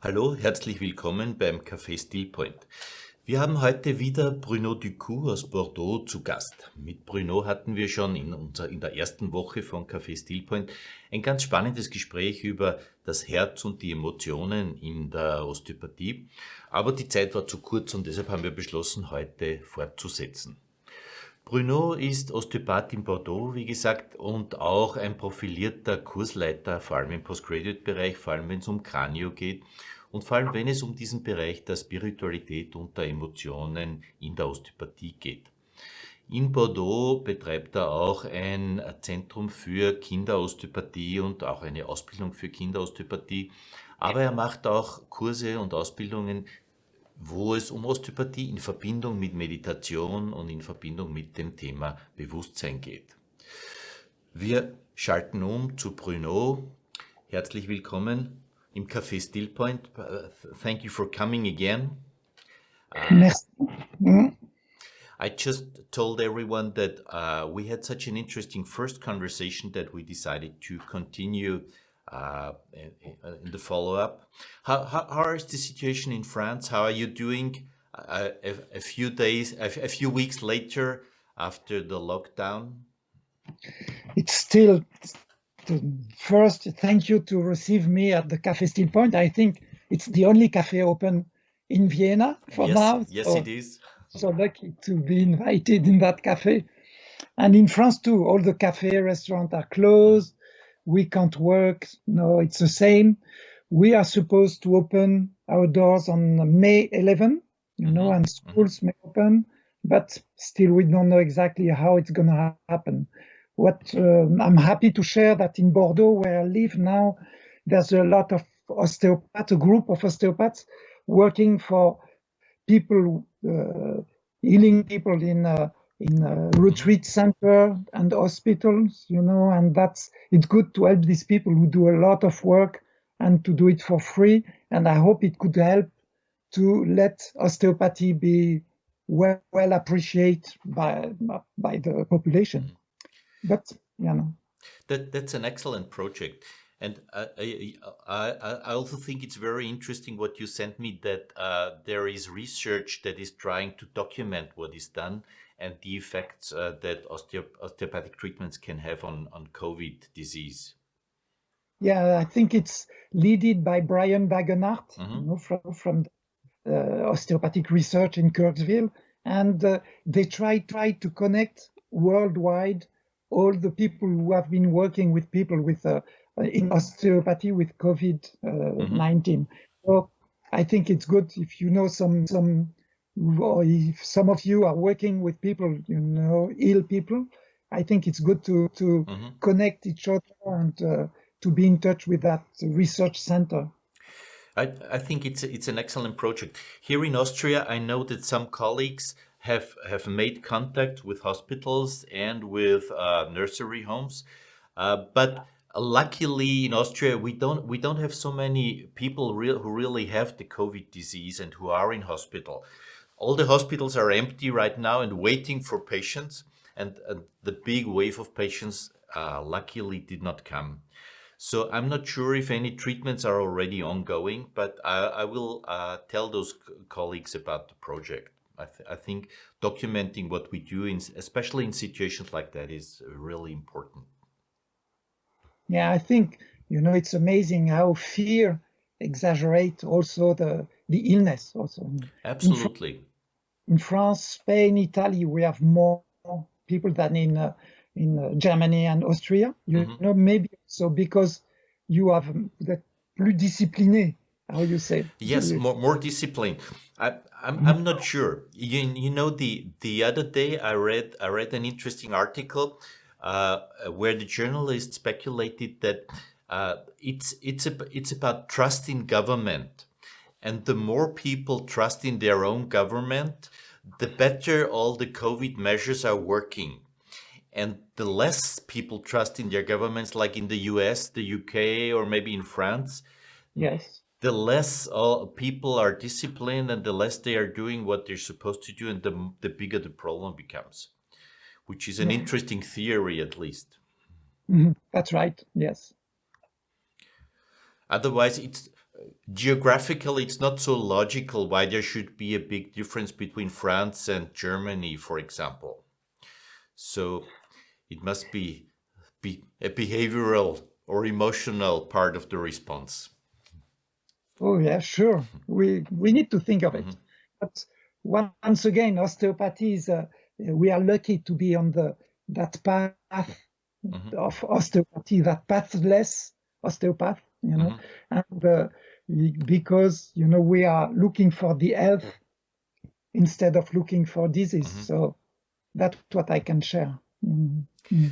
Hallo, herzlich willkommen beim Café Stillpoint. Wir haben heute wieder Bruno Ducoux aus Bordeaux zu Gast. Mit Bruno hatten wir schon in, unser, in der ersten Woche von Café Stillpoint ein ganz spannendes Gespräch über das Herz und die Emotionen in der Osteopathie. Aber die Zeit war zu kurz und deshalb haben wir beschlossen, heute fortzusetzen. Bruno ist Osteopath in Bordeaux, wie gesagt, und auch ein profilierter Kursleiter, vor allem im Postgraduate-Bereich, vor allem wenn es um Kranio geht und vor allem, wenn es um diesen Bereich der Spiritualität und der Emotionen in der Osteopathie geht. In Bordeaux betreibt er auch ein Zentrum für Kinderosteopathie und auch eine Ausbildung für Kinderosteopathie. Aber er macht auch Kurse und Ausbildungen, wo es um Osteopathie in Verbindung mit Meditation und in Verbindung mit dem Thema Bewusstsein geht. Wir schalten um zu Bruno. Herzlich willkommen im Café Stillpoint. Uh, thank you for coming again. Uh, I just told everyone that uh, we had such an interesting first conversation that we decided to continue uh, in, in, the follow-up. How, how, how is the situation in France? How are you doing uh, a, a, few days, a, a few weeks later after the lockdown? It's still first, thank you to receive me at the Cafe Stillpoint. I think it's the only cafe open in Vienna for yes, now. Yes, so, it is. So lucky to be invited in that cafe. And in France too, all the cafe restaurants are closed. We can't work. No, it's the same. We are supposed to open our doors on May 11, you know, mm -hmm. and schools mm -hmm. may open, but still we don't know exactly how it's going to happen what um, I'm happy to share that in Bordeaux, where I live now, there's a lot of osteopaths, a group of osteopaths working for people, uh, healing people in a, in retreat center and hospitals, you know, and that's, it's good to help these people who do a lot of work and to do it for free. And I hope it could help to let osteopathy be well, well appreciated by, by the population. But you know. That that's an excellent project. And I, I, I also think it's very interesting what you sent me that uh, there is research that is trying to document what is done and the effects uh, that osteopathic treatments can have on, on COVID disease. Yeah, I think it's led by Brian Degenhardt mm -hmm. you know, from, from uh, osteopathic research in Kirksville. And uh, they try, try to connect worldwide all the people who have been working with people with uh, in osteopathy with COVID-19. Mm -hmm. So I think it's good if you know some some if some of you are working with people, you know, ill people. I think it's good to to mm -hmm. connect each other and uh, to be in touch with that research center. I, I think it's it's an excellent project. Here in Austria, I know that some colleagues have have made contact with hospitals and with uh, nursery homes, uh, but luckily in Austria we don't we don't have so many people real, who really have the COVID disease and who are in hospital. All the hospitals are empty right now and waiting for patients, and, and the big wave of patients uh, luckily did not come. So I'm not sure if any treatments are already ongoing, but I, I will uh, tell those colleagues about the project. I, th I, think documenting what we do, in, especially in situations like that, is really important. Yeah, I think, you know, it's amazing how fear exaggerate also the, the illness also. Absolutely. In, France, Spain, Italy, we have more people than in uh, in uh, Germany and Austria. You mm -hmm. know, maybe so because you have that plus discipliné, how you say? Yes, more more discipline. I, I'm I'm not sure. You you know the the other day I read I read an interesting article uh, where the journalist speculated that uh, it's it's a, it's about trust in government, and the more people trust in their own government, the better all the COVID measures are working, and the less people trust in their governments, like in the U.S., the U.K., or maybe in France. Yes the less all people are disciplined and the less they are doing what they're supposed to do and the, the bigger the problem becomes, which is an yeah. interesting theory at least. Mm -hmm. That's right, yes. Otherwise, it's geographically it's not so logical why there should be a big difference between France and Germany, for example. So it must be, be a behavioral or emotional part of the response. Oh yeah, sure. We we need to think of it. Mm -hmm. But once again, osteopathy is uh, we are lucky to be on the that path mm -hmm. of osteopathy, that pathless osteopath, you know, mm -hmm. and uh, because you know we are looking for the health instead of looking for disease. Mm -hmm. So that's what I can share. Mm -hmm.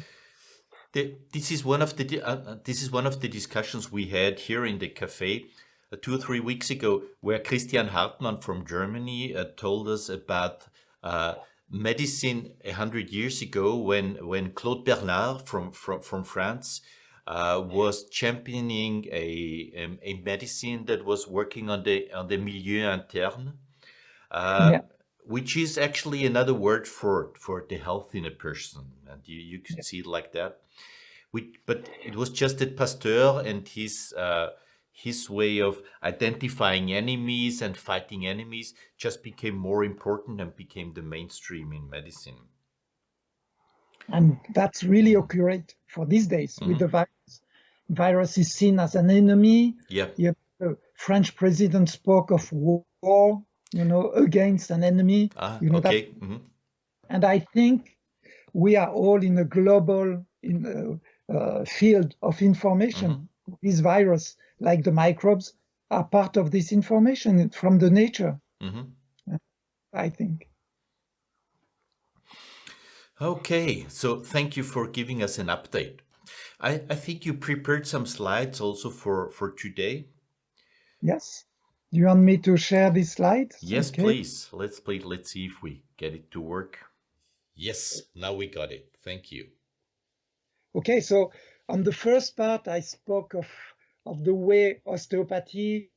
the, this is one of the uh, uh, this is one of the discussions we had here in the cafe uh, two or three weeks ago, where Christian Hartmann from Germany uh, told us about uh, medicine a hundred years ago when when Claude Bernard from from from France uh, was championing a, a, a medicine that was working on the on the milieu interne, uh, yeah. which is actually another word for for the health in a person, and you you could yeah. see it like that. We, but it was just that Pasteur and his uh, his way of identifying enemies and fighting enemies just became more important and became the mainstream in medicine. And that's really accurate for these days mm with the virus virus is seen as an enemy. Yeah. The French president spoke of war, you know, against an enemy. Ah, you know, okay. Mm -hmm. And I think we are all in a global in a, uh, field of information. Mm -hmm. This virus, like the microbes, are part of this information from the nature. Mm -hmm. I think. Okay, so thank you for giving us an update. I, I think you prepared some slides also for, for today. Yes. Do you want me to share these slides? Yes, okay. please. Let's play. Let's see if we get it to work. Yes, now we got it. Thank you. Okay, so on the first part, I spoke of, of the way osteopathy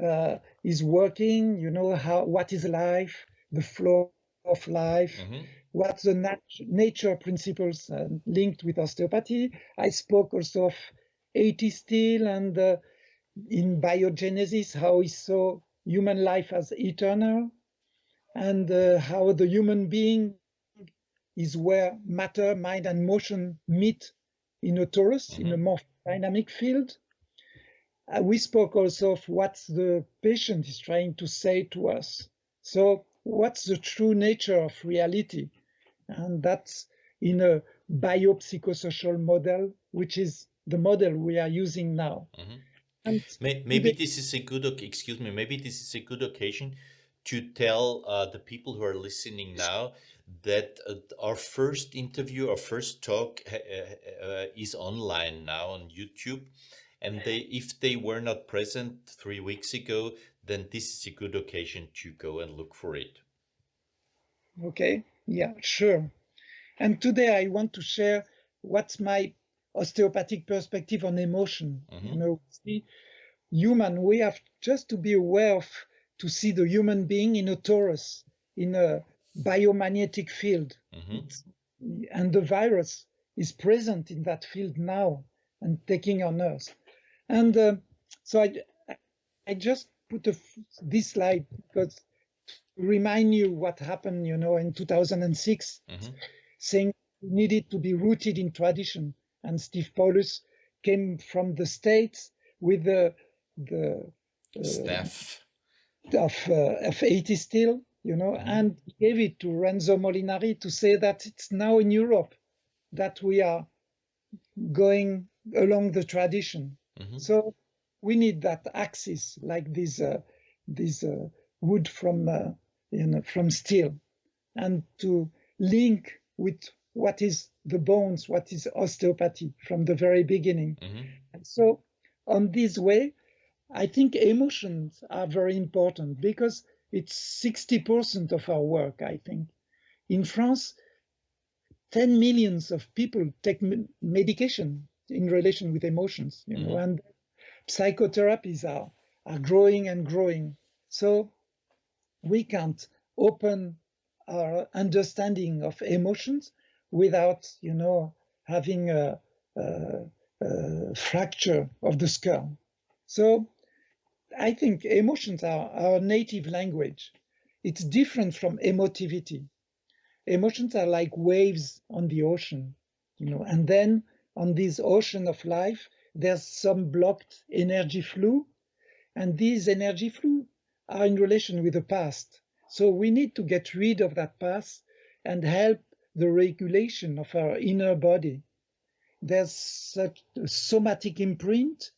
uh, is working, you know, how what is life, the flow of life, mm -hmm what the nat nature principles uh, linked with osteopathy. I spoke also of A.T. Still and uh, in biogenesis, how he saw human life as eternal and uh, how the human being is where matter, mind, and motion meet in a torus, in a mm-hmm. more dynamic field. Uh, we spoke also of what the patient is trying to say to us. So what's the true nature of reality? And that's in a biopsychosocial model, which is the model we are using now. Mm -hmm. And maybe this is a good, excuse me, maybe this is a good occasion to tell uh, the people who are listening now that uh, our first interview, our first talk uh, uh, is online now on YouTube. And they, if they were not present three weeks ago, then this is a good occasion to go and look for it. Okay. Yeah, sure. And today I want to share what's my osteopathic perspective on emotion. Mm -hmm. You know, see, human, we have just to be aware of to see the human being in a torus, in a biomagnetic field. Mm -hmm. And the virus is present in that field now and taking on us. And uh, so I, I just put a, this slide because remind you what happened, you know, in 2006, mm-hmm. saying needed to be rooted in tradition. And Steve Paulus came from the States with the, the uh, staff of, uh, of A.T. Still, you know, mm-hmm. and gave it to Renzo Molinari to say that it's now in Europe that we are going along the tradition. Mm-hmm. So we need that axis, like this, uh, this uh, wood from uh, you know, from Still and to link with what is the bones, what is osteopathy from the very beginning. Mm-hmm. And so on this way, I think emotions are very important because it's 60% of our work, I think. In France, 10 millions of people take medication in relation with emotions, you know, and psychotherapies are, are growing and growing. So we can't open our understanding of emotions without, you know, having a, a, a fracture of the skull. So I think emotions are our native language. It's different from emotivity. Emotions are like waves on the ocean, you know, and then on this ocean of life, there's some blocked energy flow, and these energy flow are in relation with the past. So we need to get rid of that past and help the regulation of our inner body. There's such a somatic imprint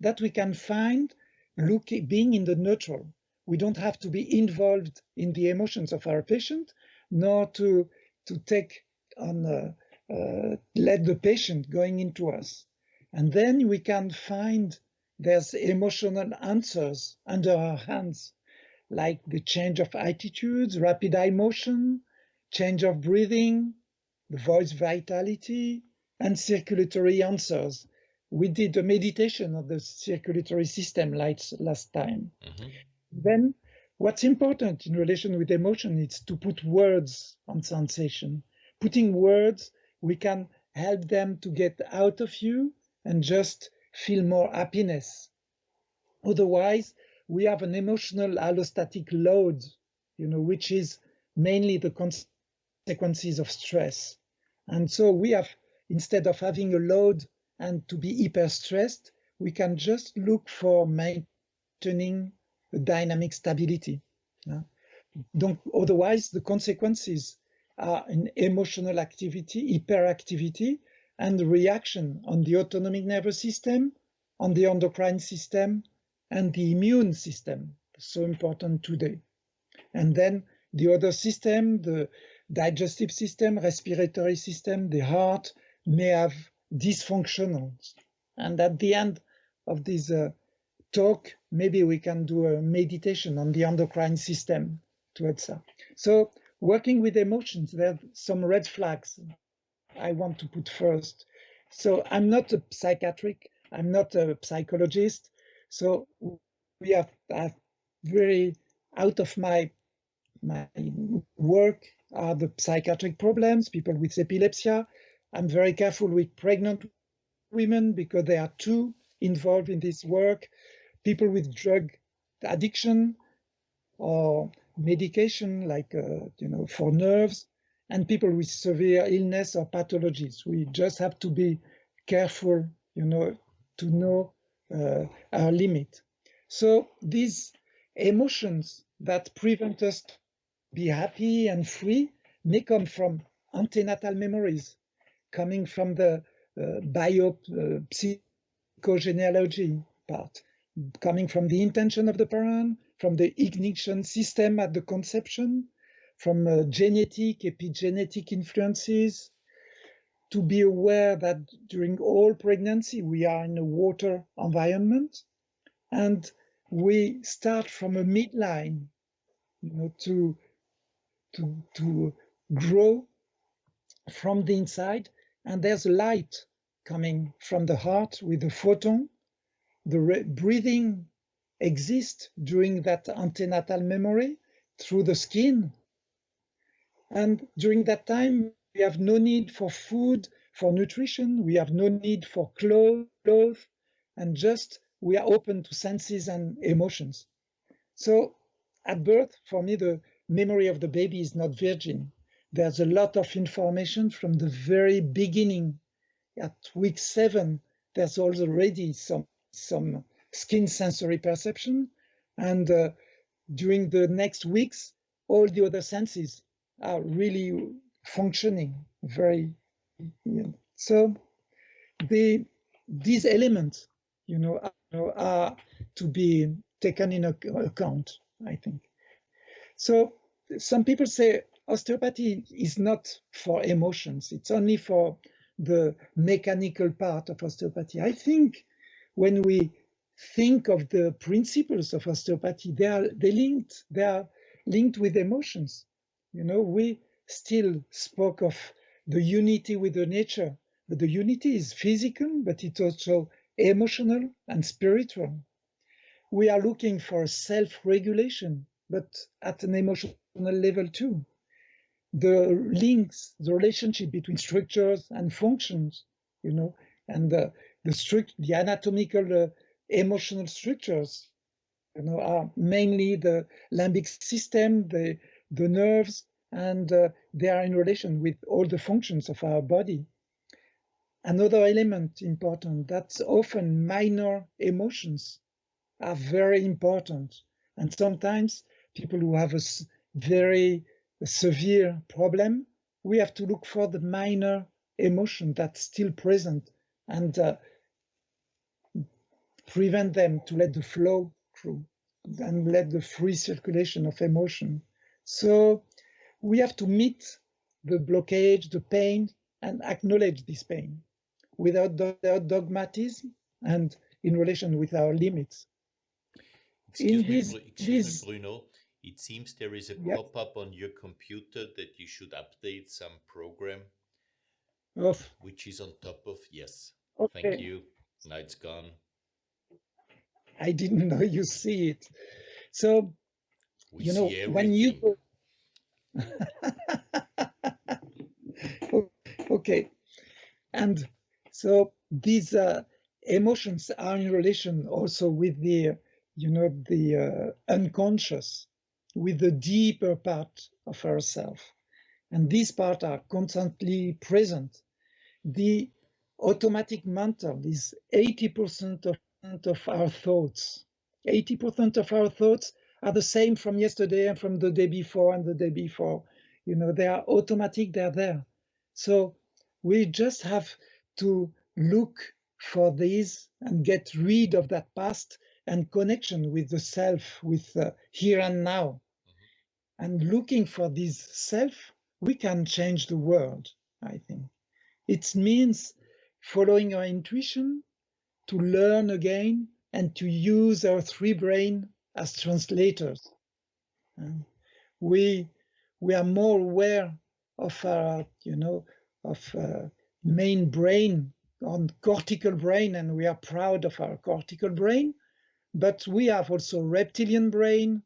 that we can find looking, being in the neutral. We don't have to be involved in the emotions of our patient, nor to, to take on, uh, uh, let the patient going into us. And then we can find there's emotional answers under our hands, like the change of attitudes, rapid eye motion, change of breathing, the voice vitality, and circulatory answers. We did a meditation of the circulatory system lights last time. Mm -hmm. Then what's important in relation with emotion is to put words on sensation. Putting words, we can help them to get out of you and just feel more happiness. Otherwise, we have an emotional allostatic load, you know, which is mainly the consequences of stress. And so we have, instead of having a load and to be hyper stressed, we can just look for maintaining a dynamic stability. Yeah? Don't, otherwise, the consequences are an emotional activity, hyperactivity, and the reaction on the autonomic nervous system, on the endocrine system, and the immune system, so important today. And then the other system, the digestive system, respiratory system, the heart may have dysfunctionals. And at the end of this uh, talk, maybe we can do a meditation on the endocrine system to answer. So working with emotions, there are some red flags I want to put first. So I'm not a psychiatric, I'm not a psychologist. So we are, are very out of my my work are the psychiatric problems, people with epilepsy. I'm very careful with pregnant women because they are too involved in this work, people with drug addiction or medication like, uh, you know, for nerves and people with severe illness or pathologies. We just have to be careful, you know, to know uh, our limit. So these emotions that prevent us to be happy and free may come from antenatal memories, coming from the uh, bio uh, part, coming from the intention of the parent, from the ignition system at the conception, from uh, genetic, epigenetic influences, to be aware that during all pregnancy we are in a water environment and we start from a midline you know to to to grow from the inside and there's light coming from the heart with the photon. The breathing exists during that antenatal memory through the skin and during that time, we have no need for food, for nutrition. We have no need for clothes, and just we are open to senses and emotions. So at birth, for me, the memory of the baby is not virgin. There's a lot of information from the very beginning. At week seven, there's already some, some skin sensory perception. And uh, during the next weeks, all the other senses are really functioning very you know. so the these elements you know are, are to be taken in account i think. So some people say osteopathy is not for emotions it's only for the mechanical part of osteopathy. I think when we think of the principles of osteopathy they are they linked they are linked with emotions you know, we still spoke of the unity with the nature, but the unity is physical, but it's also emotional and spiritual. We are looking for self-regulation, but at an emotional level too. The links, the relationship between structures and functions, you know, and the, the strict, the anatomical uh, emotional structures, you know, are mainly the limbic system, the, the nerves, and uh, they are in relation with all the functions of our body. Another element important, that's often minor emotions are very important. And sometimes people who have a very severe problem, we have to look for the minor emotion that's still present and uh, prevent them to let the flow through and let the free circulation of emotion. So we have to meet the blockage, the pain, and acknowledge this pain without, without dogmatism and in relation with our limits. Excuse, in me, this, excuse this, me, Bruno. It seems there is a yep. pop-up on your computer that you should update some program, of, which is on top of yes. Okay. Thank you. Now it's gone. I didn't know you see it. So, we you know, when you okay, and so these uh, emotions are in relation also with the, you know, the uh, unconscious, with the deeper part of ourself, and these parts are constantly present. The automatic mental is 80% of of our thoughts. 80% of our thoughts are the same from yesterday and from the day before and the day before. You know, they are automatic, they're there. So we just have to look for these and get rid of that past and connection with the self, with uh, here and now. Mm-hmm. And looking for this self, we can change the world, I think. It means following our intuition, to learn again and to use our three brain as translators. we we are more aware of our, you know, of uh, main brain on cortical brain, and we are proud of our cortical brain. But we have also reptilian brain,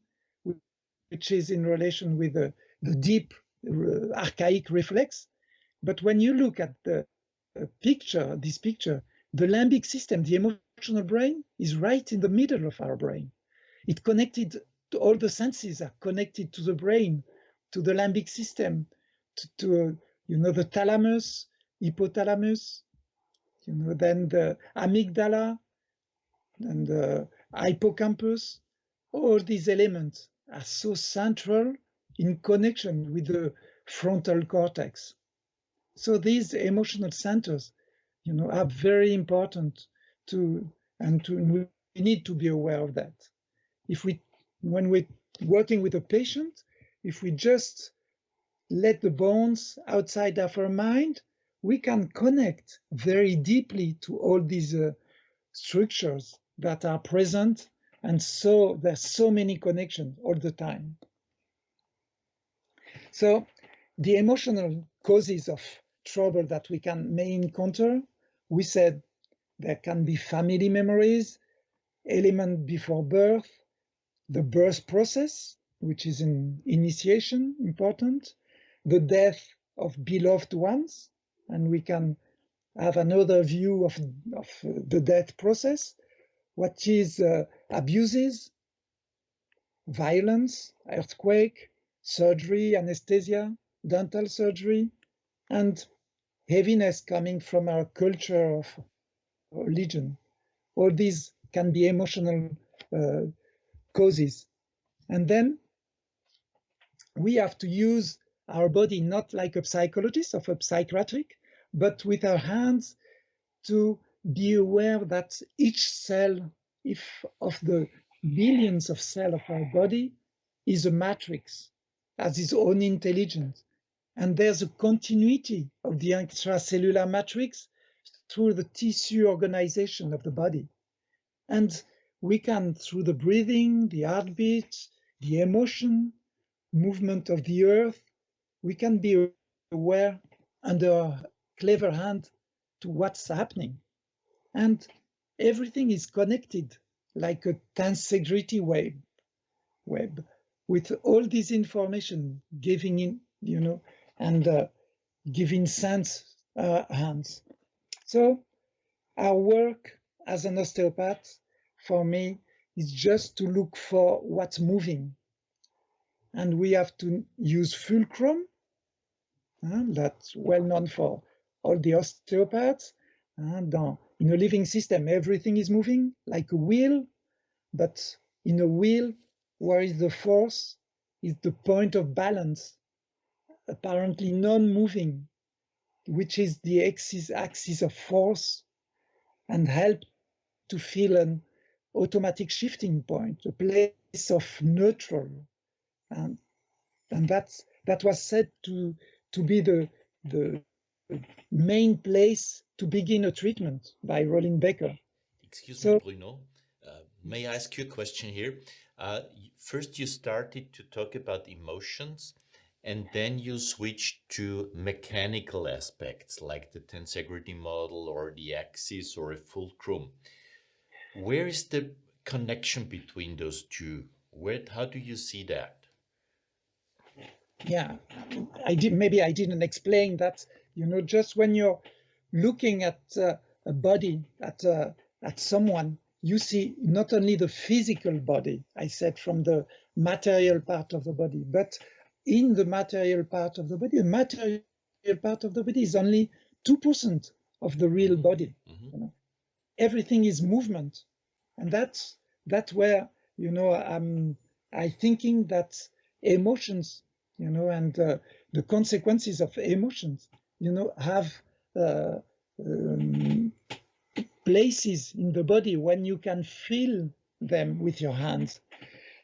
which is in relation with the, the deep uh, archaic reflex. But when you look at the uh, picture, this picture, the limbic system, the emotional brain, is right in the middle of our brain. It connected to all the senses are connected to the brain, to the limbic system, to, to uh, you know the thalamus, hypothalamus, you know then the amygdala and the hippocampus. All these elements are so central in connection with the frontal cortex. So these emotional centers you know, are very important to, and to, we need to be aware of that. If we, when we're working with a patient, if we just let the bones outside of our mind, we can connect very deeply to all these uh, structures that are present. And so there's so many connections all the time. So the emotional causes of trouble that we can may encounter we said there can be family memories, element before birth, the birth process, which is an initiation, important, the death of beloved ones, and we can have another view of, of the death process, what is uh, abuses, violence, earthquake, surgery, anesthesia, dental surgery, and heaviness coming from our culture of religion. All these can be emotional uh, causes. And then we have to use our body not like a psychologist of a psychiatric, but with our hands to be aware that each cell if of the billions of cells of our body is a matrix, has its own intelligence. And there's a continuity of the extracellular matrix through the tissue organization of the body. And we can, through the breathing, the heartbeat, the emotion, movement of the earth, we can be aware under a clever hand to what's happening. And everything is connected like a tensegrity web, web with all this information giving in, you know, and uh, giving sense uh, hands. So our work as an osteopath for me is just to look for what's moving. And we have to use fulcrum, uh, that's well known for all the osteopaths. And uh, in a living system, everything is moving like a wheel, but in a wheel, where is the force? Is the point of balance, apparently non-moving, which is the axis, axis of force and help to feel an automatic shifting point, a place of neutral. And, and that's, that was said to, to be the, the main place to begin a treatment by Rollin Becker. Excuse so, me, Bruno. Uh, may I ask you a question here? Uh, first, you started to talk about emotions, and then you switched to mechanical aspects like the tensegrity model or the axis or a fulcrum. Where is the connection between those two? Where, how do you see that? Yeah, I did. Maybe I didn't explain that. You know, just when you're looking at uh, a body, at uh, at someone, you see not only the physical body. I said from the material part of the body, but in the material part of the body, the material part of the body is only two percent of the real body. Mm -hmm. you know? Everything is movement, and that's that's where you know I'm I thinking that emotions you know, and uh, the consequences of emotions, you know, have uh, um, places in the body when you can feel them with your hands.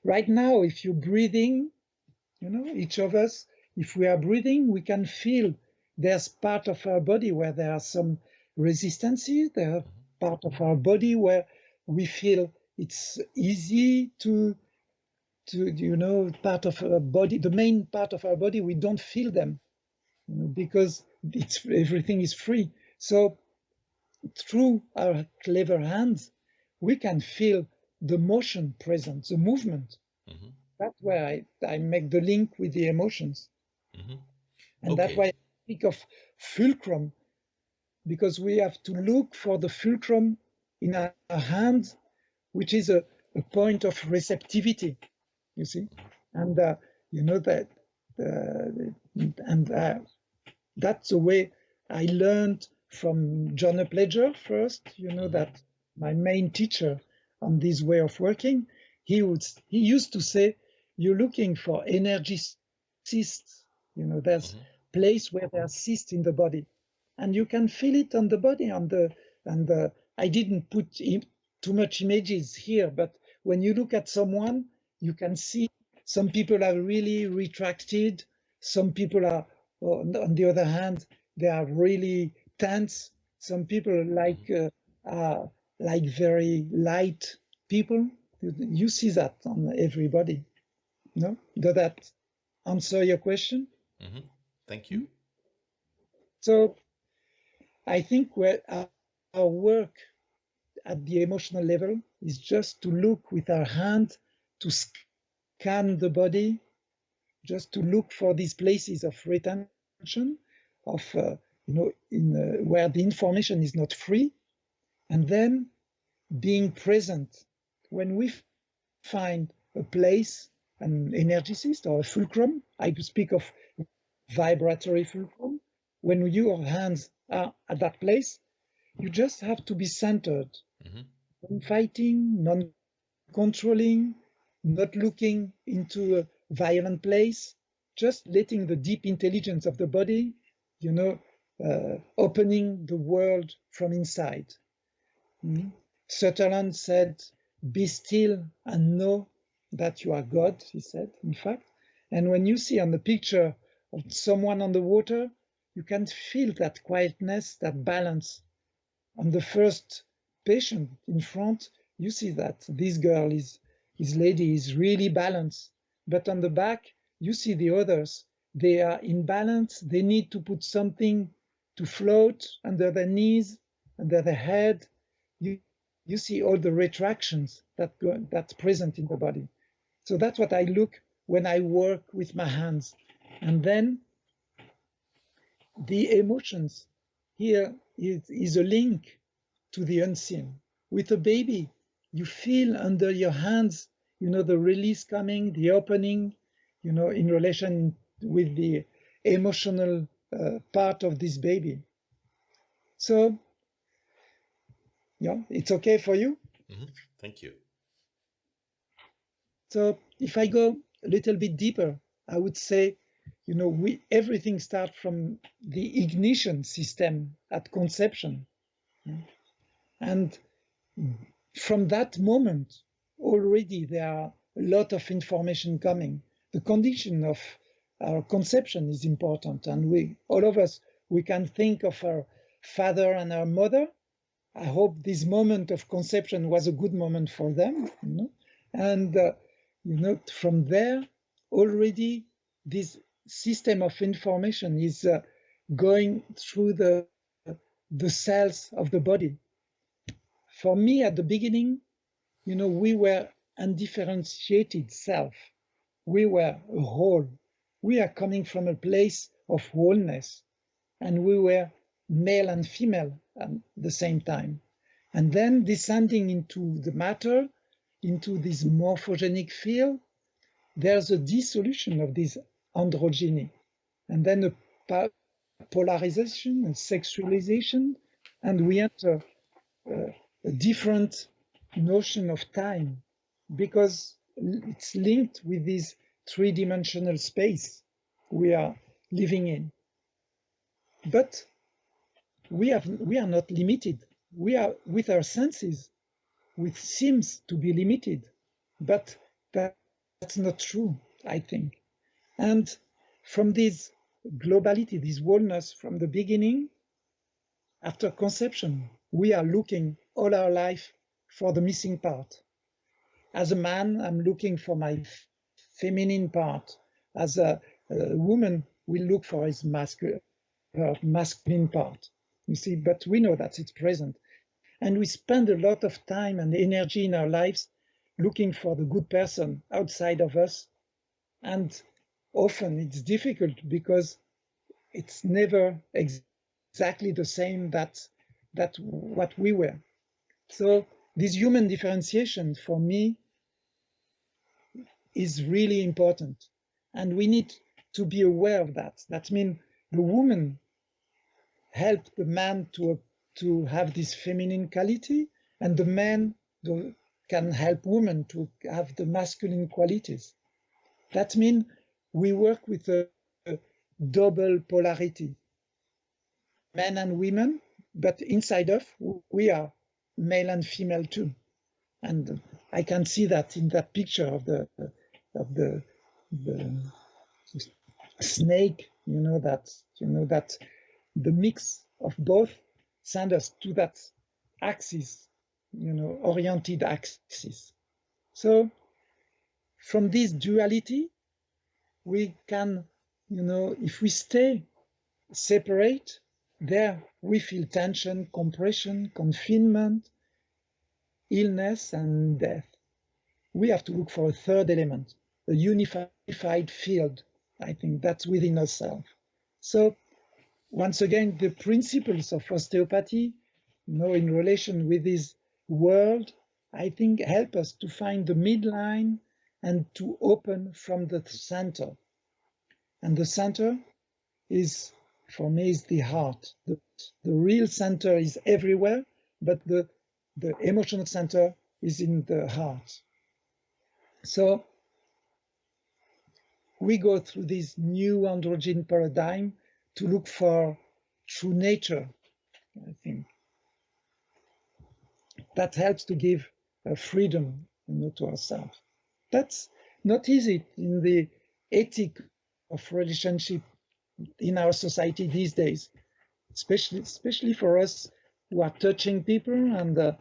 Right now, if you're breathing, you know, each of us, if we are breathing, we can feel there's part of our body where there are some resistances, there are part of our body where we feel it's easy to to you know part of our body the main part of our body we don't feel them you know, because it's everything is free so through our clever hands we can feel the motion present the movement mm -hmm. that's where I, I make the link with the emotions mm -hmm. and okay. that's why I speak of fulcrum because we have to look for the fulcrum in our, hands which is a, a point of receptivity you see, and uh, you know that, uh, and uh, that's the way I learned from John Upledger first. You know that my main teacher on this way of working, he would he used to say, "You're looking for energy cysts. You know, there's mm -hmm. place where there are cysts in the body, and you can feel it on the body. On the and the, I didn't put too much images here, but when you look at someone you can see some people are really retracted. Some people are, on the other hand, they are really tense. Some people like uh, are like very light people. You see that on everybody. No, does that answer your question? Mm -hmm. Thank you. So, I think where our, work at the emotional level is just to look with our hand to scan the body, just to look for these places of retention, of uh, you know, in uh, where the information is not free, and then being present when we find a place, an energy cyst or a fulcrum. I speak of vibratory fulcrum. When your hands are at that place, you just have to be centered, mm -hmm. non-fighting, non-controlling, not looking into a violent place, just letting the deep intelligence of the body, you know, uh, opening the world from inside. Mm. Sutherland said, be still and know that you are God, he said, in fact. And when you see on the picture of someone on the water, you can feel that quietness, that balance. On the first patient in front, you see that this girl is his lady is really balanced. But on the back, you see the others. They are in balance. They need to put something to float under their knees, under their head. You, you see all the retractions that go, that's present in the body. So that's what I look when I work with my hands. And then the emotions here is, is a link to the unseen. With a baby, you feel under your hands, you know, the release coming, the opening, you know, in relation with the emotional uh, part of this baby. So, yeah, it's okay for you? Mm -hmm. Thank you. So if I go a little bit deeper, I would say, you know, we everything starts from the ignition system at conception. And from that moment, already there are a lot of information coming. The condition of our conception is important. And we, all of us, we can think of our father and our mother. I hope this moment of conception was a good moment for them. You know? And, uh, you know, from there, already this system of information is uh, going through the, the cells of the body. For me, at the beginning, you know, we were undifferentiated self. We were a whole. We are coming from a place of wholeness, and we were male and female at the same time. And then descending into the matter, into this morphogenic field, there's a dissolution of this androgyny, and then a polarization, and sexualization, and we enter uh, a different notion of time because it's linked with this three-dimensional space we are living in. But we have we are not limited. We are with our senses, which seems to be limited, but that that's not true, I think. And from this globality, this wholeness from the beginning, after conception, we are looking all our life for the missing part. As a man, I'm looking for my feminine part. As a, a woman, we look for his masculine, her masculine part. You see, but we know that it's present. And we spend a lot of time and energy in our lives looking for the good person outside of us. And often it's difficult because it's never ex exactly the same that, that what we were. So this human differentiation for me is really important. And we need to be aware of that. That means the woman helped the man to, to have this feminine quality and the man the, can help women to have the masculine qualities. That means we work with a, a double polarity, men and women, but inside of we are male and female too. And I can see that in that picture of the of the, the snake, you know that you know that the mix of both send us to that axis you know, oriented axis. So from this duality, we can, you know, if we stay separate, there we feel tension, compression, confinement, illness, and death. We have to look for a third element, a unified field. I think that's within ourselves. So once again, the principles of osteopathy, you know, in relation with this world, I think, help us to find the midline and to open from the center. And the center is, for me, is the heart. The, the real center is everywhere, but the, the emotional center is in the heart. So we go through this new androgen paradigm to look for true nature, I think that helps to give freedom you know, to ourselves. That's not easy in the ethic of relationship in our society these days, especially especially for us who are touching people and uh,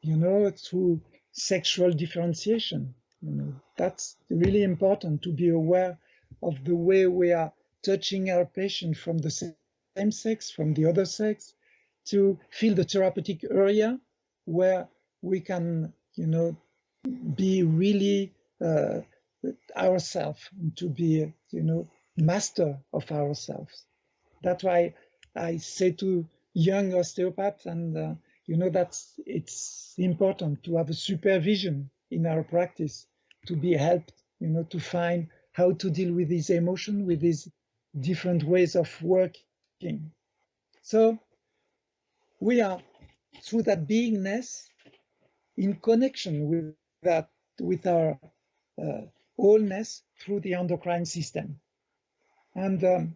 you know through sexual differentiation. You know that's really important to be aware of the way we are touching our patient from the same sex, from the other sex, to feel the therapeutic area where we can, you know, be really uh, ourselves, to be, you know, master of ourselves. That's why I say to young osteopaths and uh, you know, that's it's important to have a supervision in our practice to be helped, you know, to find how to deal with these emotion, with these different ways of working. So we are through that beingness in connection with that, with our uh, wholeness through the endocrine system. And um,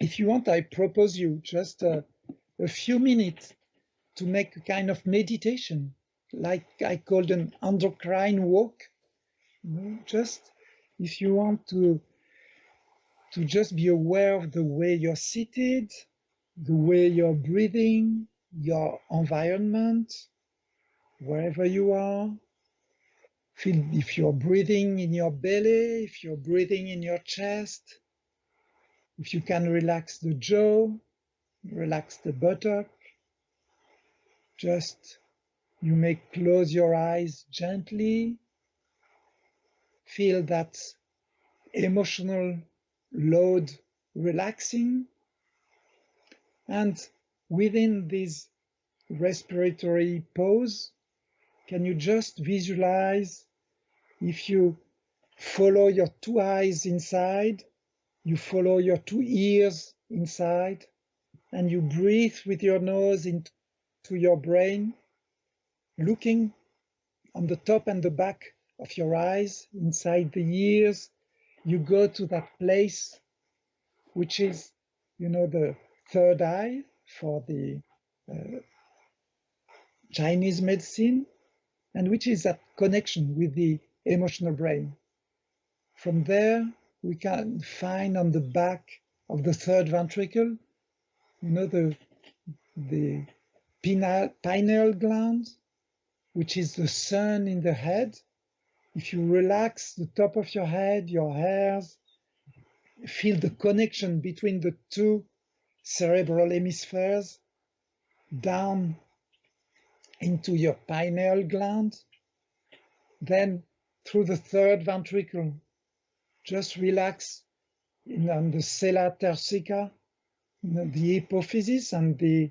if you want, I propose you just uh, a few minutes to make a kind of meditation, like I called an endocrine walk. Know, just if you want to to just be aware of the way you're seated, the way you're breathing, your environment, wherever you are. Feel if you're breathing in your belly, if you're breathing in your chest, if you can relax the jaw, relax the buttock. Just you may close your eyes gently. Feel that emotional load relaxing. And within this respiratory pause, can you just visualize if you follow your two eyes inside, you follow your two ears inside, and you breathe with your nose into your brain, looking on the top and the back of your eyes, inside the ears, you go to that place which is, you know, the third eye for the uh, Chinese medicine, and which is that connection with the emotional brain. From there, we can find on the back of the third ventricle, you know, the, the pineal, pineal gland, which is the sun in the head. If you relax the top of your head, your hairs, feel the connection between the two cerebral hemispheres down into your pineal gland, then through the third ventricle, just relax in, on the sella turcica, the hypophysis and the,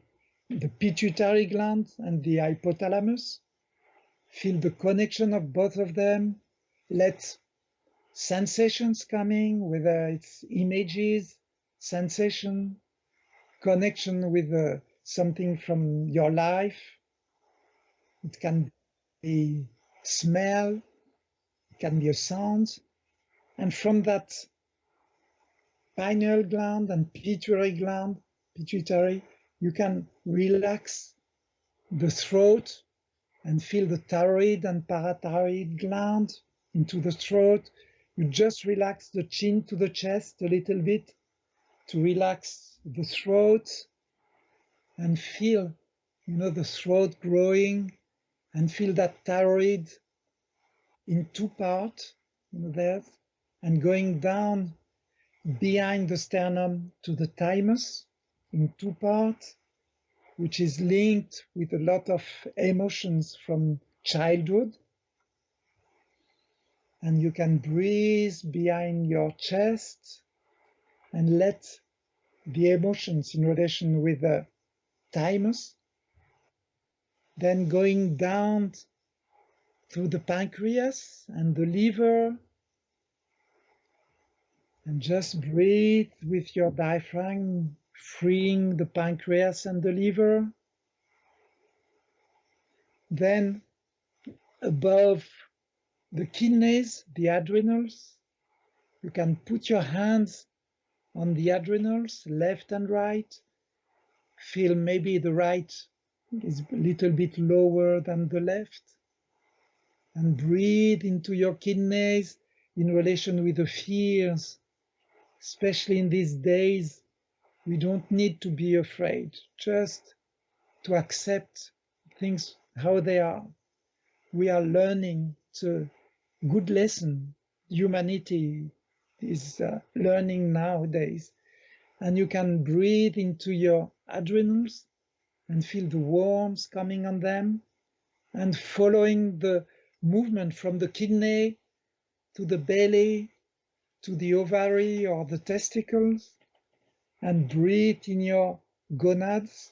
the pituitary gland and the hypothalamus. Feel the connection of both of them. Let sensations coming, whether it's images, sensation, connection with uh, something from your life. It can be smell, can be a sound. And from that pineal gland and pituitary gland, pituitary, you can relax the throat and feel the thyroid and parathyroid gland into the throat. You just relax the chin to the chest a little bit to relax the throat and feel, you know, the throat growing and feel that thyroid in two parts, you know, and going down behind the sternum to the thymus in two parts, which is linked with a lot of emotions from childhood. And you can breathe behind your chest and let the emotions in relation with the thymus, then going down through the pancreas and the liver, and just breathe with your diaphragm, freeing the pancreas and the liver. Then above the kidneys, the adrenals, you can put your hands on the adrenals, left and right. Feel maybe the right is a little bit lower than the left. And breathe into your kidneys in relation with the fears. Especially in these days, we don't need to be afraid, just to accept things how they are. We are learning. It's a good lesson. Humanity is uh, learning nowadays. And you can breathe into your adrenals and feel the warmth coming on them and following the movement from the kidney to the belly to the ovary or the testicles and breathe in your gonads.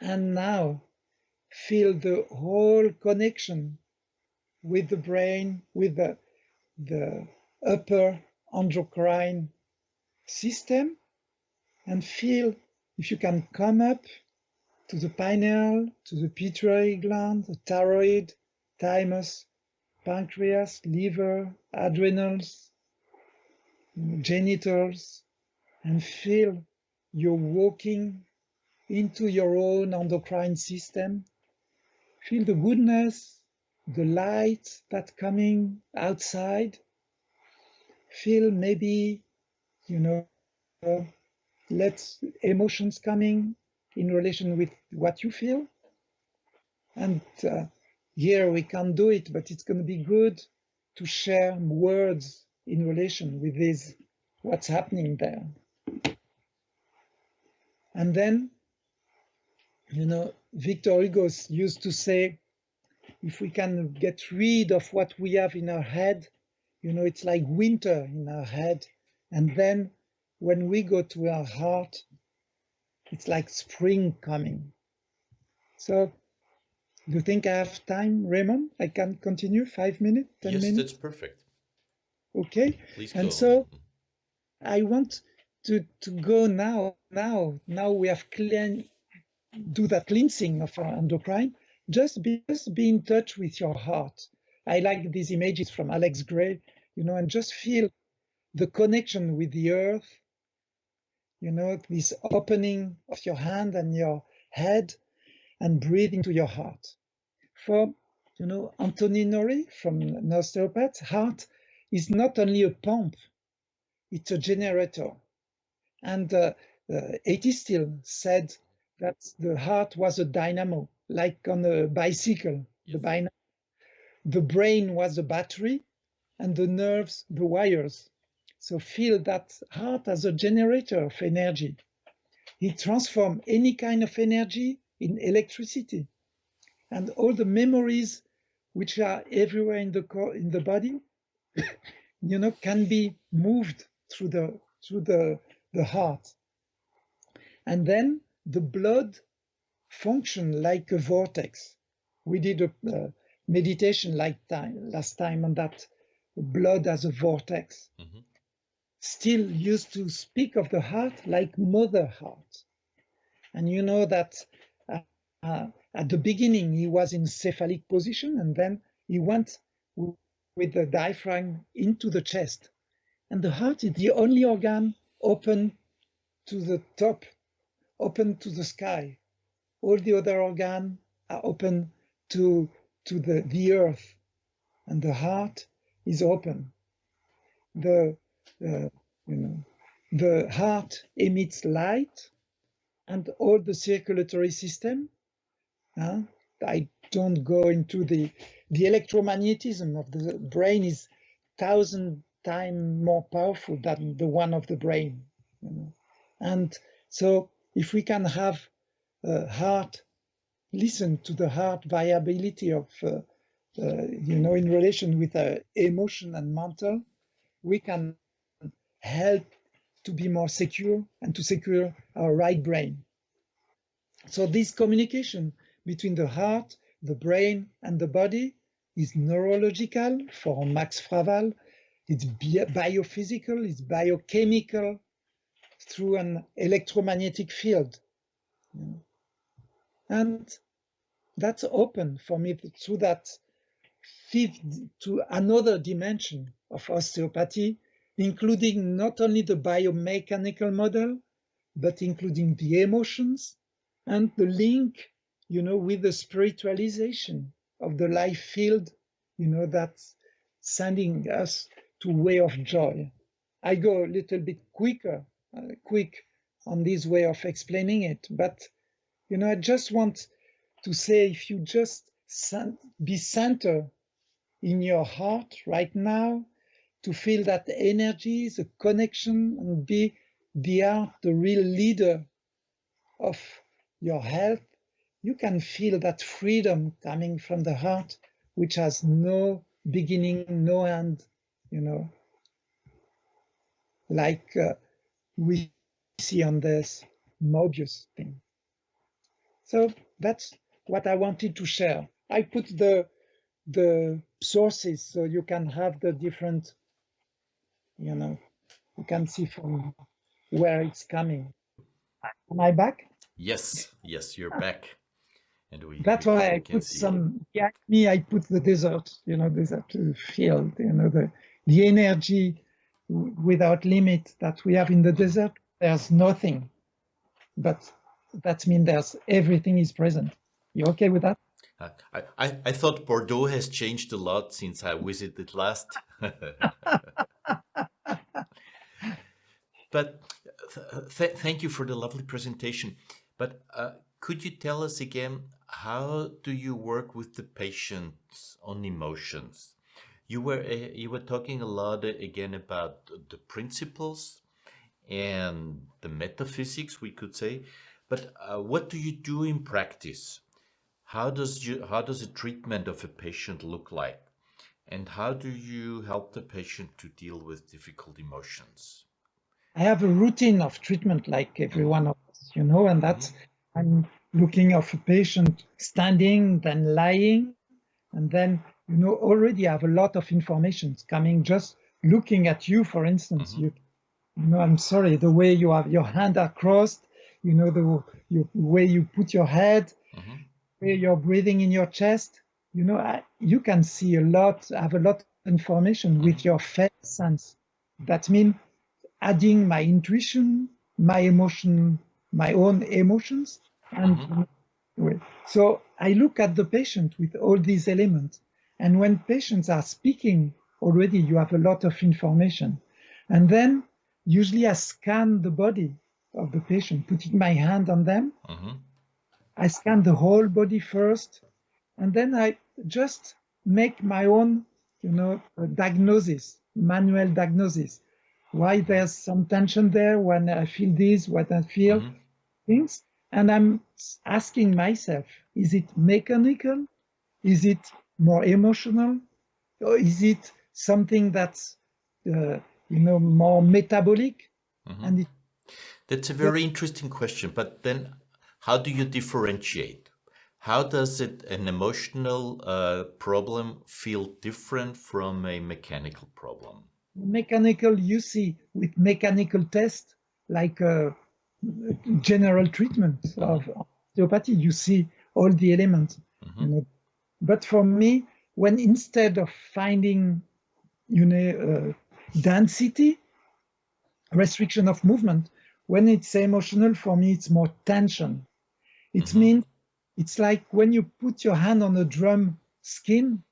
And now feel the whole connection with the brain, with the, the upper endocrine system, and feel if you can come up to the pineal, to the pituitary gland, the thyroid, thymus, pancreas, liver, adrenals, genitals, and feel you're walking into your own endocrine system. Feel the goodness, the light that's coming outside. Feel maybe, you know, let emotions coming in relation with what you feel. And uh, here we can't do it, but it's going to be good to share words in relation with this, what's happening there. And then, you know, Victor Hugo used to say, if we can get rid of what we have in our head, you know, it's like winter in our head. And then when we go to our heart, it's like spring coming. So do you think I have time, Raymond? I can continue five minutes, 10 yes, minutes? that's perfect. Okay. Please and go. so I want to, to go now, now, now we have clean, do that cleansing of our endocrine. Just be, just be in touch with your heart. I like these images from Alex Grey, you know, and just feel the connection with the earth, you know, this opening of your hand and your head and breathe into your heart. For, you know, Anthony Norrie from an osteopath, heart is not only a pump, it's a generator. And uh, uh, Still said that the heart was a dynamo, like on a bicycle, the, Yes. the brain was a battery and the nerves, the wires. So feel that heart as a generator of energy. It transforms any kind of energy in electricity. And all the memories which are everywhere in the core, in the body, you know, can be moved through the through the, the heart. And then the blood function like a vortex. We did a meditation like time last time on that blood as a vortex. Mhm. Still used to speak of the heart like mother heart. And you know that uh, uh, at the beginning he was in cephalic position and then he went with the diaphragm into the chest. And the heart is the only organ open to the top, open to the sky. All the other organs are open to, to the, the earth. And the heart is open. The, you know, the heart emits light and all the circulatory system. uh, I don't go into the the electromagnetism of the brain is thousand times more powerful than the one of the brain. you know. And so, if we can have a heart, listen to the heart viability of, uh, uh, you know, in relation with uh, emotion and mental, we can help to be more secure and to secure our right brain. So this communication between the heart, the brain, and the body is neurological for Max Fraval. It's biophysical, it's biochemical through an electromagnetic field. And that's open for me through that fifth to another dimension of osteopathy, including not only the biomechanical model, but including the emotions and the link, you know, with the spiritualization of the life field, you know, that's sending us to way of joy. I go a little bit quicker, uh, quick on this way of explaining it, but you know, I just want to say if you just be center in your heart right now to feel that energy, the connection, and be be out the real leader of your health, you can feel that freedom coming from the heart, which has no beginning, no end, you know, like uh, we see on this Mobius thing. So that's what I wanted to share. I put the the sources so you can have the different, you know, you can see from where it's coming. Am I back? Yes, yes, you're back. And we, That's why I put some, yeah, me, I put the desert, you know, desert field, you know, the, the energy without limit that we have in the desert. There's nothing, but that means there's everything is present. You okay with that? Uh, I, I, I thought Bordeaux has changed a lot since I visited last. but th thank you for the lovely presentation. But uh, could you tell us again, how do you work with the patients on emotions? You were uh, you were talking a lot uh, again about the principles and the metaphysics, we could say. But uh, what do you do in practice? How does you how does a treatment of a patient look like? And how do you help the patient to deal with difficult emotions? I have a routine of treatment like every one of us, you know, and that's mm-hmm. I'm looking of a patient standing, then lying, and then you know already have a lot of information coming just looking at you, for instance. Mm -hmm. You, you know, I'm sorry, the way you have your hand are crossed, you know, the you, way you put your head, mm -hmm. where you're breathing in your chest, you know, I, you can see a lot, have a lot of information mm -hmm. with your felt sense. That means adding my intuition, my emotion, my own emotions. And mm-hmm. so I look at the patient with all these elements. And when patients are speaking, already you have a lot of information. And then usually I scan the body of the patient, putting my hand on them. Mm-hmm. I scan the whole body first, and then I just make my own, you know, diagnosis, manual diagnosis why there's some tension there when I feel this, what I feel, mm -hmm. things. And I'm asking myself, is it mechanical? Is it more emotional? Or is it something that's, uh, you know, more metabolic? Mm -hmm. And it, That's a very interesting question. But then how do you differentiate? How does it, an emotional uh, problem feel different from a mechanical problem? Mechanical you see with mechanical test like a uh, general treatment of osteopathy you see all the elements mm -hmm. you know but for me when instead of finding you know uh, density restriction of movement when it's emotional for me it's more tension it mm -hmm. means it's like when you put your hand on a drum skin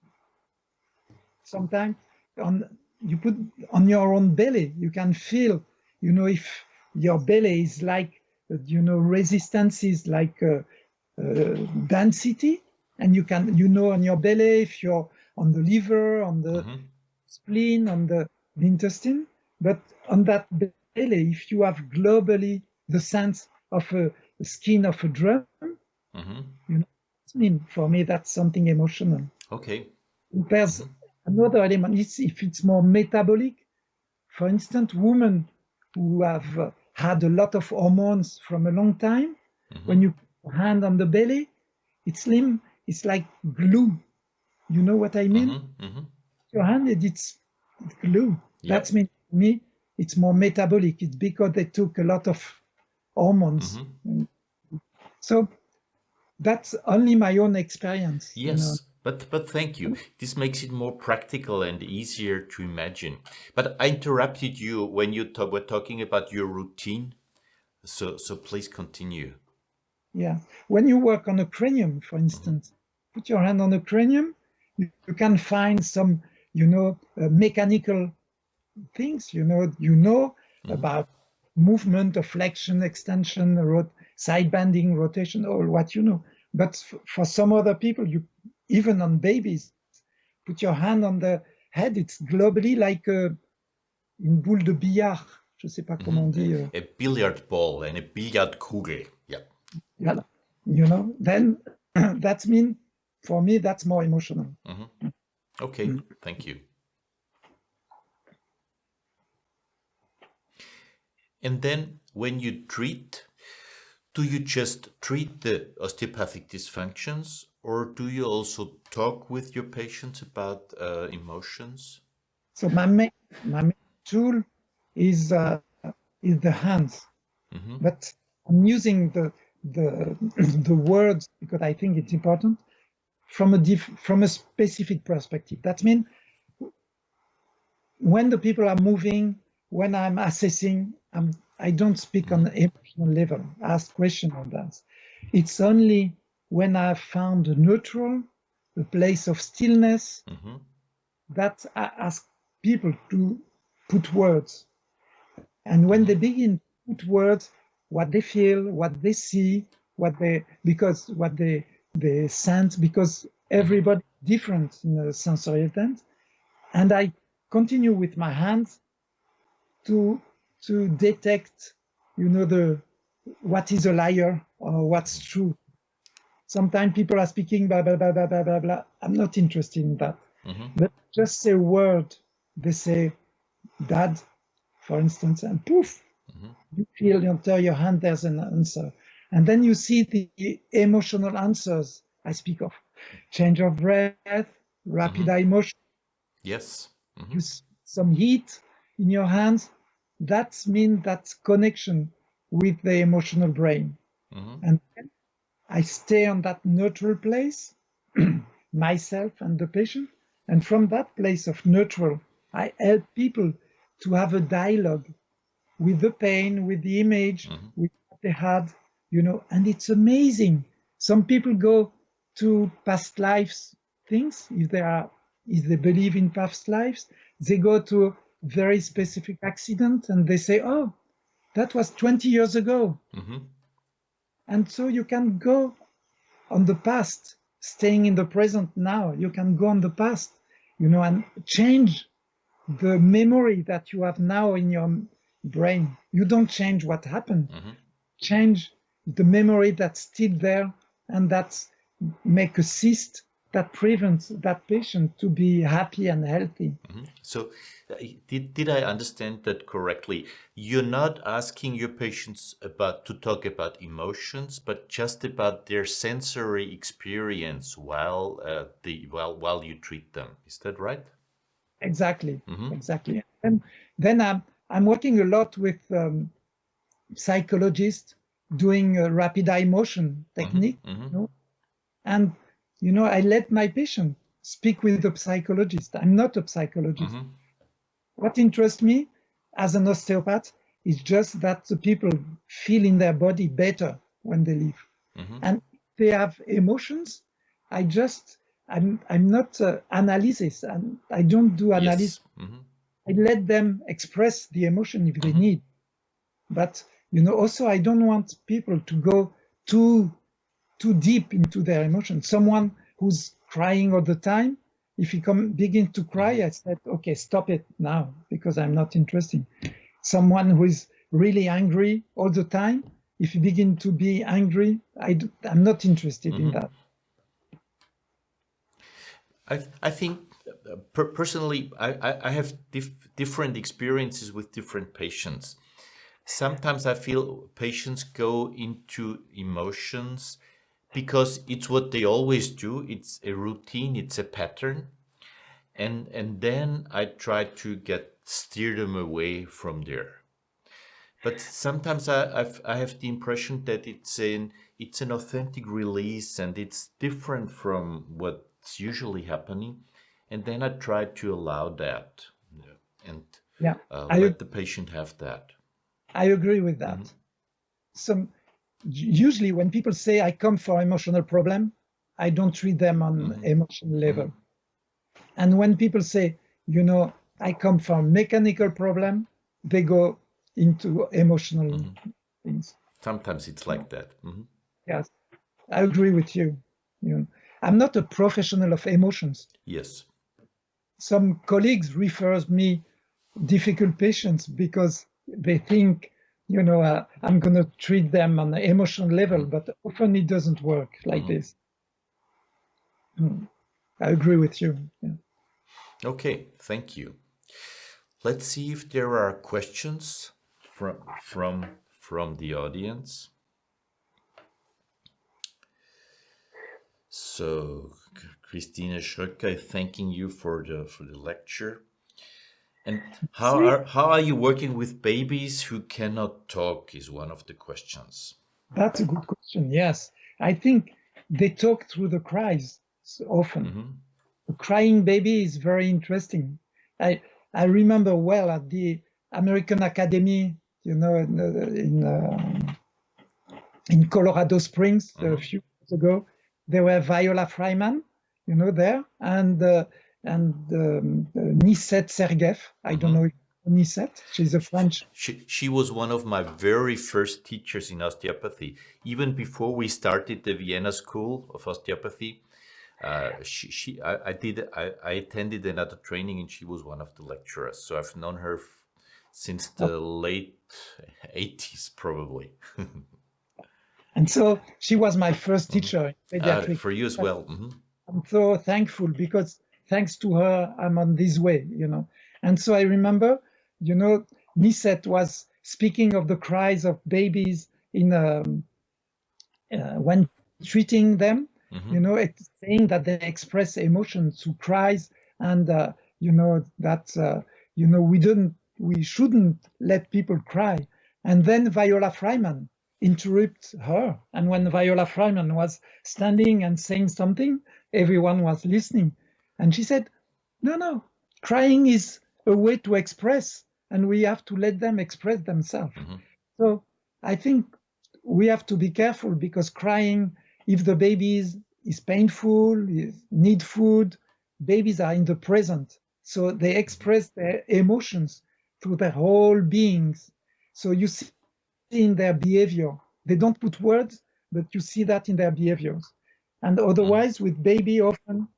sometimes on you put on your own belly, you can feel, you know, if your belly is like, you know, resistance is like uh, uh, density, and you can, you know, on your belly if you're on the liver, on the mm -hmm. spleen, on the, the intestine, but on that belly, if you have globally the sense of a, skin of a drum, mm -hmm. you know, I mean, for me, that's something emotional. Okay. There's mm -hmm Another element is if it's more metabolic. For instance, women who have uh, had a lot of hormones from a long time, mm -hmm. when you put hand on the belly, it's slim, it's like glue. You know what I mean? Mm -hmm. Mm -hmm. Your hand, it's glue. Yep. That's mean me, it's more metabolic. It's because they took a lot of hormones. Mm-hmm. So that's only my own experience. Yes. You know? But, but thank you. This makes it more practical and easier to imagine. But I interrupted you when you were talking about your routine. So, so please continue. Yeah. When you work on a cranium, for instance, mm -hmm. put your hand on a cranium, you, you can find some, you know, uh, mechanical things, you know, you know mm -hmm. about movement of flexion, extension, rot side bending, rotation, or what you know. But for some other people, you even on babies. Put your hand on the head, it's globally like a, une boule de billard. Je sais pas comment on dit. Uh, a billiard ball and a Billardkugel. Yeah. Yeah. You know, then that's mean for me that's more emotional. Mm -hmm. Okay, mm. thank you. And then when you treat, do you just treat the osteopathic dysfunctions or do you also talk with your patients about uh, emotions? So my main, my main tool is uh, is the hands, mm -hmm. but I'm using the the the words because I think it's important from a diff, from a specific perspective. That means when the people are moving, when I'm assessing, I'm, I don't speak on the emotional level, ask question on that. It's only when I found a neutral, a place of stillness, mm -hmm. that I ask people to put words. And when they begin to put words, what they feel, what they see, what they, because what they, they sense, because everybody different in the sensory sense. And I continue with my hands to to detect, you know, the what is a liar or what's true. Sometimes people are speaking blah blah blah blah blah blah blah. I'm not interested in that. Mm -hmm. But just say a word. They say, "Dad," for instance, and poof, mm -hmm. you feel under your hand there's an answer, and then you see the emotional answers I speak of: change of breath, rapid mm -hmm. eye motion. Yes. Mm-hmm. some heat in your hands, that means that connection with the emotional brain. Mm-hmm. And I stay on that neutral place, myself and the patient. And from that place of neutral, I help people to have a dialogue with the pain, with the image, mm-hmm. with what they had, you know, and it's amazing. Some people go to past lives things if they are if they believe in past lives, they go to a very specific accident and they say, oh, that was 20 years ago. Mm-hmm. And so you can go on the past, staying in the present now. You can go on the past, you know, and change the memory that you have now in your brain. You don't change what happened. Mm-hmm. Change the memory that's still there and that's make a cyst that prevents that patient to be happy and healthy. Mm -hmm. So uh, did, did I understand that correctly? You're not asking your patients about to talk about emotions, but just about their sensory experience while uh, the while while you treat them. Is that right? Exactly, mm -hmm. exactly. And then I'm I'm working a lot with um, psychologists doing a rapid eye motion technique, mm -hmm. you know? and you know, I let my patient speak with the psychologist. I'm not a psychologist. Mm-hmm. What interests me as an osteopath is just that the people feel in their body better when they leave. Mm-hmm. And they have emotions. I just, I'm, I'm not uh, analysis and I don't do analysis. Yes. Mm-hmm. I let them express the emotion if they mm-hmm. need. But, you know, also I don't want people to go too too deep into their emotions. Someone who's crying all the time, if he come begin to cry, I said, okay, stop it now because I'm not interested. Someone who is really angry all the time, if you begin to be angry, I do, I'm not interested mm-hmm. in that. I, I think uh, per personally, I, I have dif different experiences with different patients. Sometimes I feel patients go into emotions because it's what they always do. It's a routine, it's a pattern. And, and then I try to get steer them away from there. But sometimes I, I've, I have the impression that it's an, it's an authentic release and it's different from what's usually happening. And then I try to allow that and yeah, uh, let the patient have that. I agree with that. Mm -hmm. Some usually when people say I come for emotional problem, I don't treat them on mm -hmm. emotional level. Mm -hmm. And when people say, you know, I come from mechanical problem, they go into emotional mm -hmm. things. Sometimes it's like that. Mm-hmm. Yes, I agree with you. you know, I'm not a professional of emotions. Yes. Some colleagues refers me difficult patients because they think you know, uh, I'm going to treat them on the emotional level, but often it doesn't work like mm. this. Mm. I agree with you. Yeah. Okay, thank you. Let's see if there are questions from from from the audience. So, Christina Schröcker, thanking you for the for the lecture. And how are how are you working with babies who cannot talk? Is one of the questions. That's a good question. Yes, I think they talk through the cries often. Mm -hmm. A crying baby is very interesting. I I remember well at the American Academy, you know, in in, um, in Colorado Springs mm -hmm. a mm-hmm. few years ago, there were Viola Frymann, you know, there, and uh, and um, Nicette Sergueef. I don't mm-hmm. know Nisset. She's a French. She, she was one of my very first teachers in osteopathy. Even before we started the Vienna School of Osteopathy, uh, she, she I, I did I, I, attended another training and she was one of the lecturers. So I've known her since the oh. late 80s probably. and so she was my first teacher uh, for you as well. Mm -hmm. I'm so thankful because thanks to her, I'm on this way, you know. And so I remember, you know, Nicette was speaking of the cries of babies in um, uh, when treating them, mm -hmm. you know, saying that they express emotions through cries, and uh, you know that uh, you know we didn't, we shouldn't let people cry. And then Viola Frymann interrupt her, and when Viola Frymann was standing and saying something, everyone was listening. And she said, no, no, crying is a way to express and we have to let them express themselves. Mm -hmm. So I think we have to be careful because crying, if the baby is, is painful, is need food, babies are in the present. So they express their emotions through their whole beings. So you see in their behavior, they don't put words, but you see that in their behaviors. And otherwise, with baby, often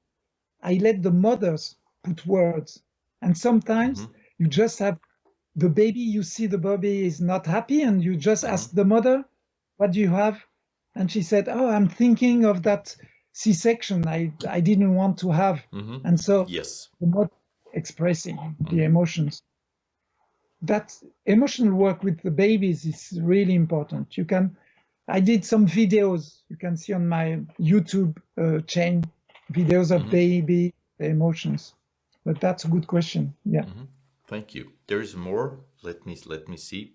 I let the mothers put words. And sometimes mm -hmm. you just have the baby, you see the baby is not happy, and you just mm -hmm. ask the mother, What do you have? And she said, Oh, I'm thinking of that C section I, I didn't want to have. Mm -hmm. And so, yes. the mother expressing the mm-hmm. emotions. That emotional work with the babies is really important. You can I did some videos you can see on my YouTube uh, chain, videos of mm -hmm. baby emotions. But that's a good question. Yeah. Mm -hmm. Thank you. There is more. Let me let me see.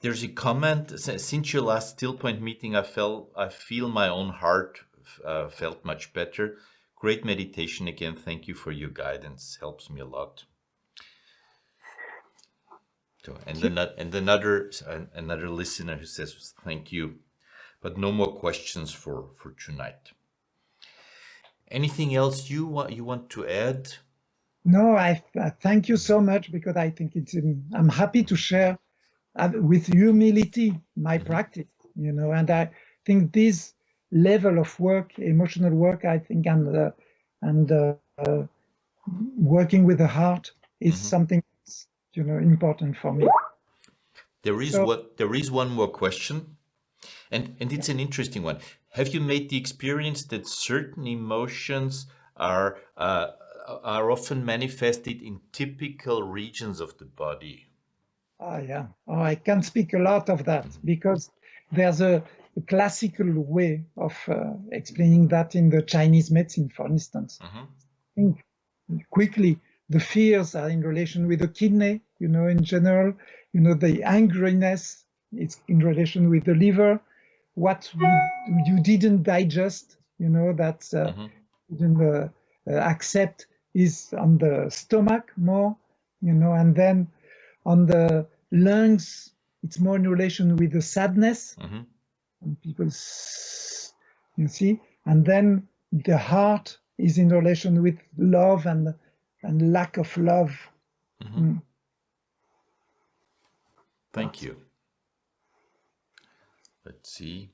There's a comment since your last still point meeting. I felt I feel my own heart uh, felt much better. Great meditation again. Thank you for your guidance. Helps me a lot. So, and then and another another listener who says thank you, but no more questions for for tonight. Anything else you want you want to add? No, I uh, thank you so much because I think it's um, I'm happy to share uh, with humility my mm -hmm. practice, you know, and I think this level of work, emotional work, I think, and uh, and uh, uh, working with the heart is mm -hmm. something you know important for me. There is so, what there is one more question, and and it's an interesting one. Have you made the experience that certain emotions are uh, are often manifested in typical regions of the body? Ah, yeah. Oh, I can speak a lot of that because there's a, a, classical way of uh, explaining that in the Chinese medicine, for instance. Mm -hmm. Think quickly, the fears are in relation with the kidney, you know, in general, you know, the angriness is in relation with the liver, what you, you didn't digest, you know, that uh, mm -hmm. didn't uh, uh, accept is on the stomach more, you know, and then on the lungs, it's more in relation with the sadness. Mm -hmm. And people, you see, and then the heart is in relation with love and and lack of love. Mm -hmm. mm. Thank you. Let's see.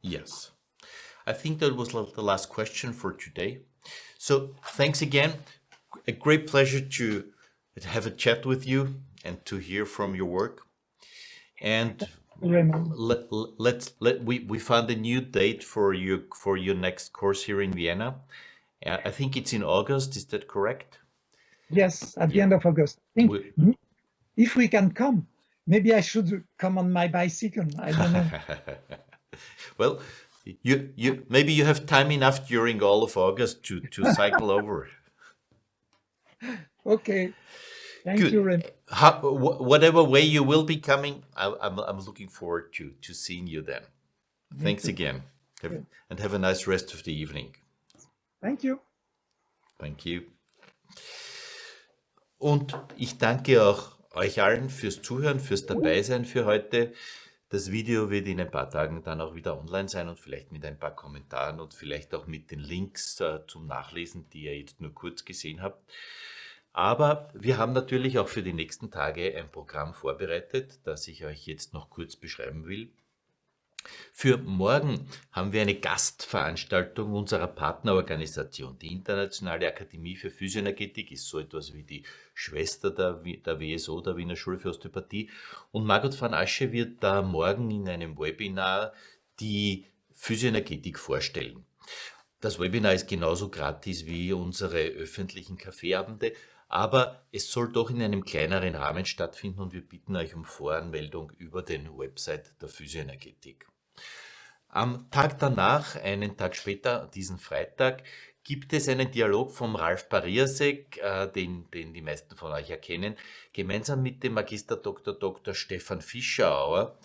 Yes. I think that was the last question for today. So thanks again. A great pleasure to have a chat with you and to hear from your work. And let, let's let we we found a new date for you for your next course here in Vienna. Uh, I think it's in August. Is that correct? Yes, at the end of August. We, if we can come, maybe I should come on my bicycle. I don't know. Well, you, you, maybe you have time enough during all of August to, to cycle over. Okay. Thank Good. you, Rem. How, wh- whatever way you will be coming, I, I'm, I'm looking forward to, to seeing you then. Thanks too. again. Have- Good. and have a nice rest of the evening. Thank you. Thank you. Und ich danke auch euch allen fürs Zuhören, fürs Dabeisein für heute. Das Video wird in ein paar Tagen dann auch wieder online sein und vielleicht mit ein paar Kommentaren und vielleicht auch mit den Links äh, zum Nachlesen, die ihr jetzt nur kurz gesehen habt. Aber wir haben natürlich auch für die nächsten Tage ein Programm vorbereitet, das ich euch jetzt noch kurz beschreiben will. Für morgen haben wir eine Gastveranstaltung unserer Partnerorganisation. Die Internationale Akademie für Physioenergetik ist so etwas wie die Schwester der, der WSO, der Wiener Schule für Osteopathie. Und Margot van Asche wird da morgen in einem Webinar die Physioenergetik vorstellen. Das Webinar ist genauso gratis wie unsere öffentlichen Kaffeeabende, aber es soll doch in einem kleineren Rahmen stattfinden und wir bitten euch um Voranmeldung über den Website der Physioenergetik. Am Tag danach, einen Tag später, diesen Freitag, gibt es einen Dialog vom Ralf Pariasek, äh, den, den die meisten von euch erkennen, gemeinsam mit dem Magister Dr. Dr. Stefan Fischerauer,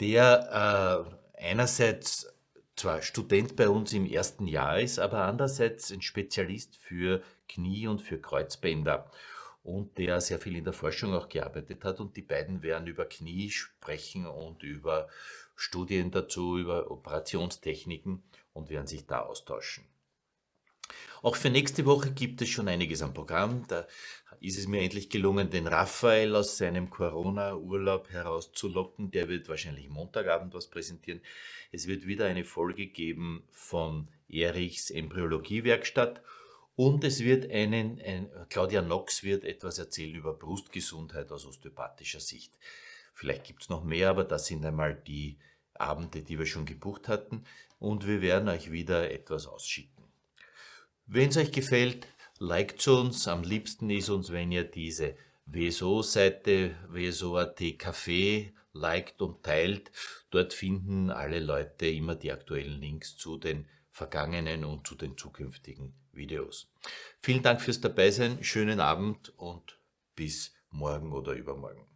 der äh, einerseits zwar Student bei uns im ersten Jahr ist, aber andererseits ein Spezialist für Knie und für Kreuzbänder und der sehr viel in der Forschung auch gearbeitet hat. Und die beiden werden über Knie sprechen und über Studien dazu, über Operationstechniken und werden sich da austauschen. Auch für nächste Woche gibt es schon einiges am Programm. Da ist es mir endlich gelungen, den Raphael aus seinem Corona-Urlaub herauszulocken. Der wird wahrscheinlich Montagabend was präsentieren. Es wird wieder eine Folge geben von Erichs Embryologiewerkstatt und es wird einen, ein, Claudia Knox wird etwas erzählen über Brustgesundheit aus osteopathischer Sicht. Vielleicht gibt es noch mehr, aber das sind einmal die Abende, die wir schon gebucht hatten und wir werden euch wieder etwas ausschicken. Wenn es euch gefällt, liked uns. Am liebsten ist uns, wenn ihr diese WSO-Seite, WSO.at Café liked und teilt. Dort finden alle Leute immer die aktuellen Links zu den vergangenen und zu den zukünftigen Videos. Vielen Dank fürs Dabeisein, schönen Abend und bis morgen oder übermorgen.